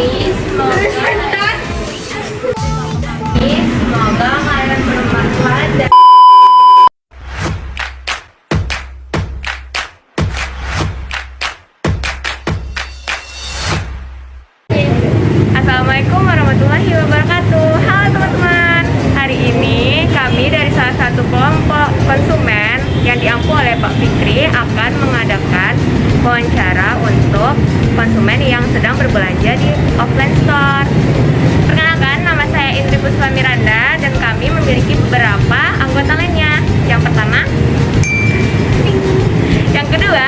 Jadi semoga Jadi kalian bermanfaat Assalamualaikum warahmatullahi wabarakatuh. Halo teman-teman. Hari ini kami dari salah satu kelompok konsumen Yang diampu oleh Pak Fikri Akan mengadakan wawancara untuk konsumen yang sedang berbelanja di offline store. Perkenalkan, nama saya Indri Puspa Miranda dan kami memiliki beberapa anggota lainnya. Yang pertama, yang kedua,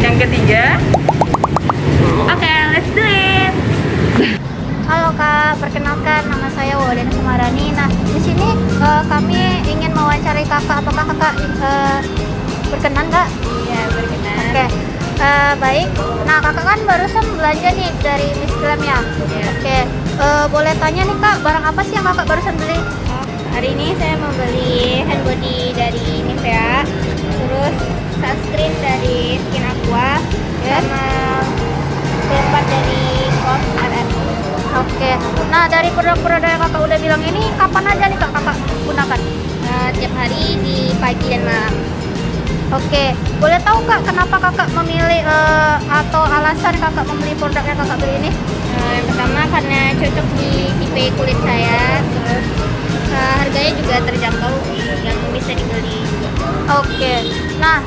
yang ketiga. Oke, let's do it. Halo Kak, perkenalkan nama saya Waden Sumarani. Nah, di sini eh, kami ingin mewawancarai Kakak. Apakah Kakak eh, berkenan nggak? Ya, berkenan. Oke, eh, baik. Nah, Kakak kan barusan belanja nih dari Miss Glam ya? Iya. Oke, eh, boleh tanya nih Kak, barang apa sih yang Kakak barusan beli? Hari ini saya membeli hand body dari Nivea, terus sunscreen dari Skin Aqua, Ya. sama keempat dari RS. Oke, nah dari produk-produk yang Kakak udah bilang ini, kapan aja nih Kak Kakak gunakan? Eh, tiap hari di pagi dan malam. Oke, boleh tahu Kak kenapa Kakak memilih eh, atau alasan Kakak membeli produk yang Kakak beli ini? Eh, yang pertama karena cocok di tipe kulit saya, terus eh, harganya juga terjangkau yang bisa dibeli. Oke, nah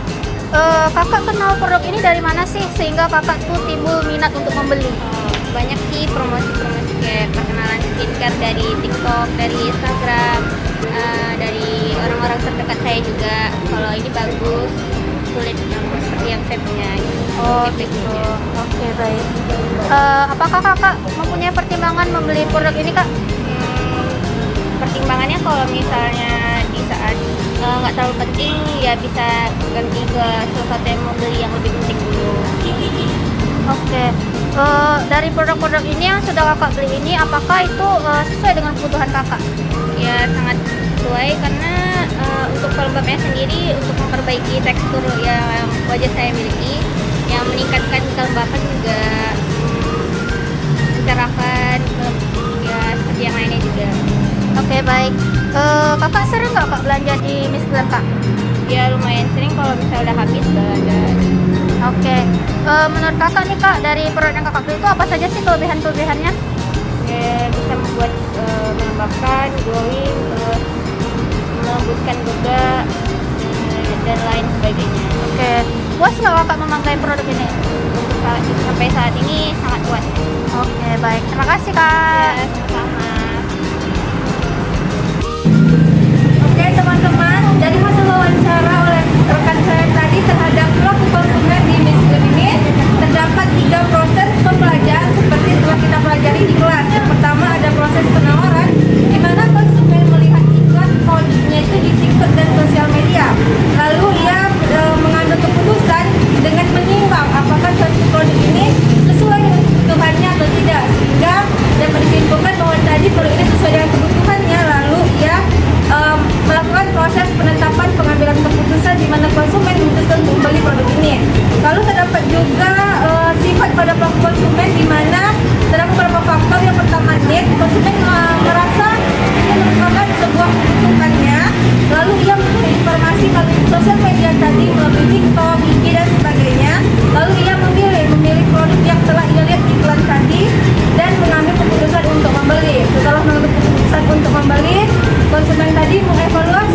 eh, kakak kenal produk ini dari mana sih sehingga kakak tuh timbul minat untuk membeli? Eh, banyak sih promosi-promosi kayak perkenalan skincare dari TikTok, dari Instagram, saya juga. Kalau ini bagus, kulit yang seperti yang saya punya. Oh gitu. Oke baik. Eh, apakah kakak mempunyai pertimbangan membeli produk ini kak? Hmm, pertimbangannya kalau misalnya di saat eh, nggak terlalu penting ya bisa ganti ke sesuatu yang mau beli yang lebih penting dulu. Oke. Eh, dari produk-produk ini yang sudah kakak beli ini, apakah itu eh, sesuai dengan kebutuhan kakak? Ya sangat sesuai karena pelembabnya sendiri untuk memperbaiki tekstur yang wajah saya miliki, yang meningkatkan kelembapan juga hmm, mencerahkan ya seperti yang lainnya juga. Oke baik. Eh, kakak sering nggak kak belanja di Miss Glam kak? Ya lumayan sering kalau misalnya udah habis belanja. Oke. Eh, menurut kakak nih kak dari produk yang kakak beli itu apa saja sih kelebihan-kelebihannya? ya bisa membuat eh, melembabkan, glowing, terus melembutkan juga eh, dan lain sebagainya. Oke. Puas nggak kakak memakai produk ini? Untuk saat sampai saat ini sangat puas. Oke baik. Terima kasih kak. Ya, sama. pada konsumen di mana terdapat beberapa faktor yang pertama nih konsumen eh, merasa ini merupakan sebuah keuntungannya. lalu ia mencari informasi melalui sosial media tadi melalui TikTok, IG dan sebagainya lalu ia memilih memilih produk yang telah ia lihat di iklan tadi dan mengambil keputusan untuk membeli setelah mengambil keputusan untuk membeli konsumen tadi mengevaluasi